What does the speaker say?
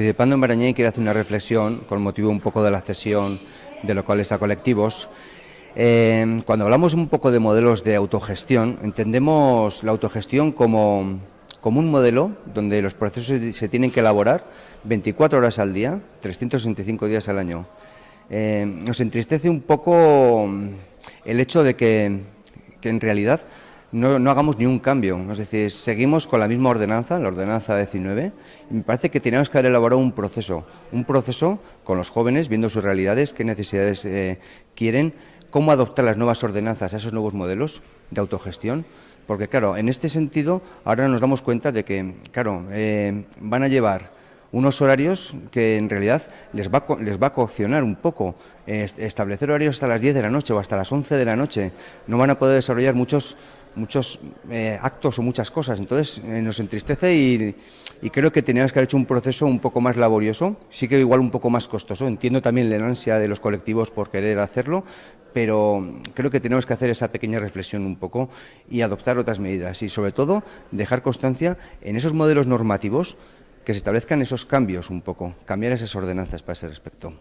participando en Barañé quiero hacer una reflexión con motivo un poco de la cesión de locales a colectivos. Eh, cuando hablamos un poco de modelos de autogestión, entendemos la autogestión como, como un modelo donde los procesos se tienen que elaborar 24 horas al día, 365 días al año. Eh, nos entristece un poco el hecho de que, que en realidad no, no, hagamos ni un cambio, es decir, seguimos con la misma ordenanza, la ordenanza 19, y me parece que tenemos que haber elaborado un proceso, un proceso con los jóvenes, viendo sus realidades, qué necesidades eh, quieren, cómo adoptar las nuevas ordenanzas a esos nuevos modelos de autogestión, porque claro, en este sentido ahora nos damos cuenta de que, claro, eh, van a llevar unos horarios que en realidad les va, les va a coaccionar un poco. establecer horarios hasta las 10 de la noche o hasta las 11 de la noche. No van a poder desarrollar muchos muchos eh, actos o muchas cosas. Entonces eh, nos entristece y, y, creo que teníamos que haber hecho un proceso un poco más laborioso, sí que igual un poco más costoso. Entiendo también la ansia de los colectivos por querer hacerlo, pero creo que tenemos que hacer esa pequeña reflexión un poco y adoptar otras medidas y sobre todo dejar constancia en esos modelos normativos que se establezcan esos cambios un poco, cambiar esas ordenanzas para ese respecto.